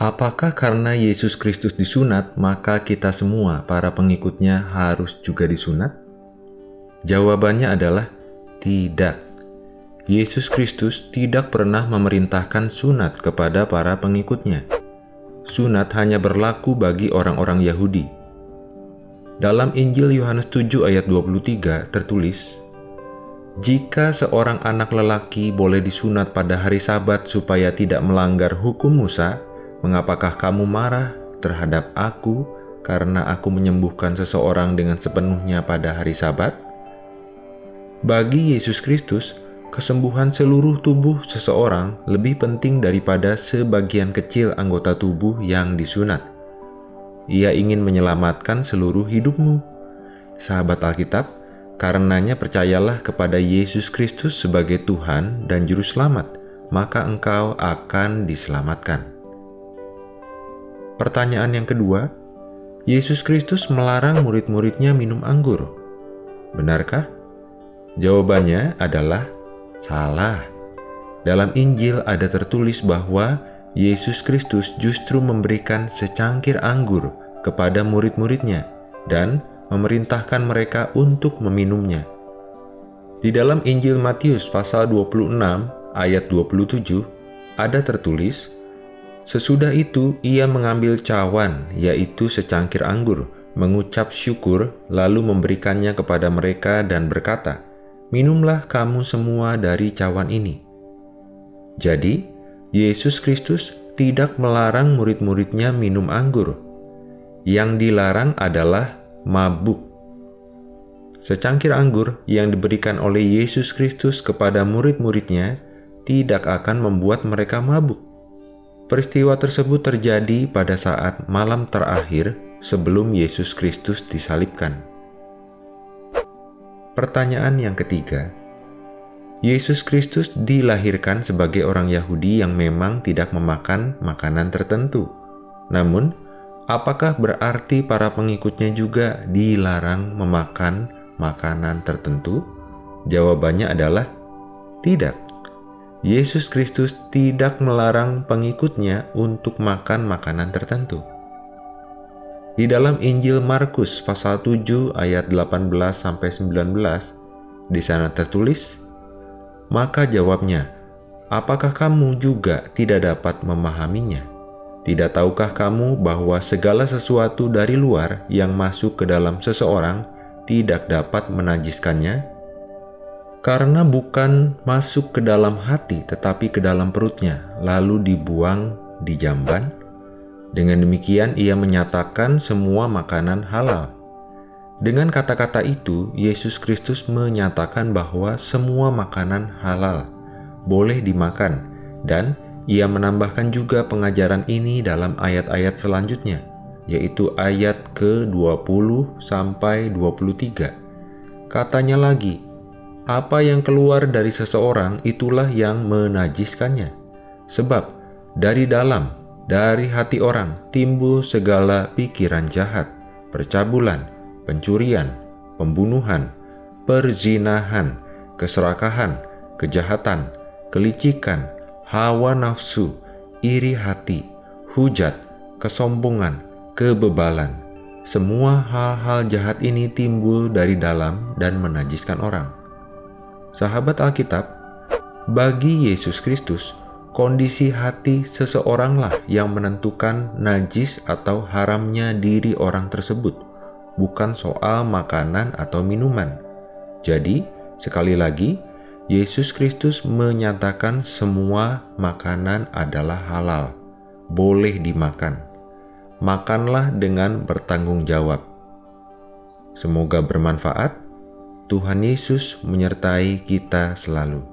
Apakah karena Yesus Kristus disunat, maka kita semua, para pengikutnya, harus juga disunat? Jawabannya adalah tidak. Yesus Kristus tidak pernah memerintahkan sunat kepada para pengikutnya. Sunat hanya berlaku bagi orang-orang Yahudi. Dalam Injil Yohanes 7 ayat 23 tertulis, Jika seorang anak lelaki boleh disunat pada hari sabat supaya tidak melanggar hukum Musa, Mengapakah kamu marah terhadap aku karena aku menyembuhkan seseorang dengan sepenuhnya pada hari Sabat? Bagi Yesus Kristus, kesembuhan seluruh tubuh seseorang lebih penting daripada sebagian kecil anggota tubuh yang disunat. Ia ingin menyelamatkan seluruh hidupmu. Sahabat Alkitab, karenanya percayalah kepada Yesus Kristus sebagai Tuhan dan Juru Selamat, maka engkau akan diselamatkan. Pertanyaan yang kedua, Yesus Kristus melarang murid-muridnya minum anggur. Benarkah? Jawabannya adalah salah. Dalam Injil ada tertulis bahwa Yesus Kristus justru memberikan secangkir anggur kepada murid-muridnya dan memerintahkan mereka untuk meminumnya. Di dalam Injil Matius pasal 26 ayat 27 ada tertulis, Sesudah itu ia mengambil cawan, yaitu secangkir anggur, mengucap syukur, lalu memberikannya kepada mereka dan berkata, Minumlah kamu semua dari cawan ini. Jadi, Yesus Kristus tidak melarang murid-muridnya minum anggur. Yang dilarang adalah mabuk. Secangkir anggur yang diberikan oleh Yesus Kristus kepada murid-muridnya tidak akan membuat mereka mabuk Peristiwa tersebut terjadi pada saat malam terakhir sebelum Yesus Kristus disalibkan. Pertanyaan yang ketiga, Yesus Kristus dilahirkan sebagai orang Yahudi yang memang tidak memakan makanan tertentu. Namun, apakah berarti para pengikutnya juga dilarang memakan makanan tertentu? Jawabannya adalah tidak. Yesus Kristus tidak melarang pengikutnya untuk makan makanan tertentu. Di dalam Injil Markus pasal 7 ayat 18 sampai 19 di sana tertulis, maka jawabnya, apakah kamu juga tidak dapat memahaminya? Tidak tahukah kamu bahwa segala sesuatu dari luar yang masuk ke dalam seseorang tidak dapat menajiskannya? Karena bukan masuk ke dalam hati tetapi ke dalam perutnya, lalu dibuang di jamban. Dengan demikian, ia menyatakan semua makanan halal. Dengan kata-kata itu, Yesus Kristus menyatakan bahwa semua makanan halal boleh dimakan, dan ia menambahkan juga pengajaran ini dalam ayat-ayat selanjutnya, yaitu ayat ke-20 sampai 23. Katanya lagi, apa yang keluar dari seseorang itulah yang menajiskannya. Sebab dari dalam, dari hati orang timbul segala pikiran jahat, percabulan, pencurian, pembunuhan, perzinahan, keserakahan, kejahatan, kelicikan, hawa nafsu, iri hati, hujat, kesombongan, kebebalan. Semua hal-hal jahat ini timbul dari dalam dan menajiskan orang. Sahabat Alkitab, bagi Yesus Kristus, kondisi hati seseoranglah yang menentukan najis atau haramnya diri orang tersebut, bukan soal makanan atau minuman. Jadi, sekali lagi, Yesus Kristus menyatakan semua makanan adalah halal, boleh dimakan. Makanlah dengan bertanggung jawab. Semoga bermanfaat. Tuhan Yesus menyertai kita selalu.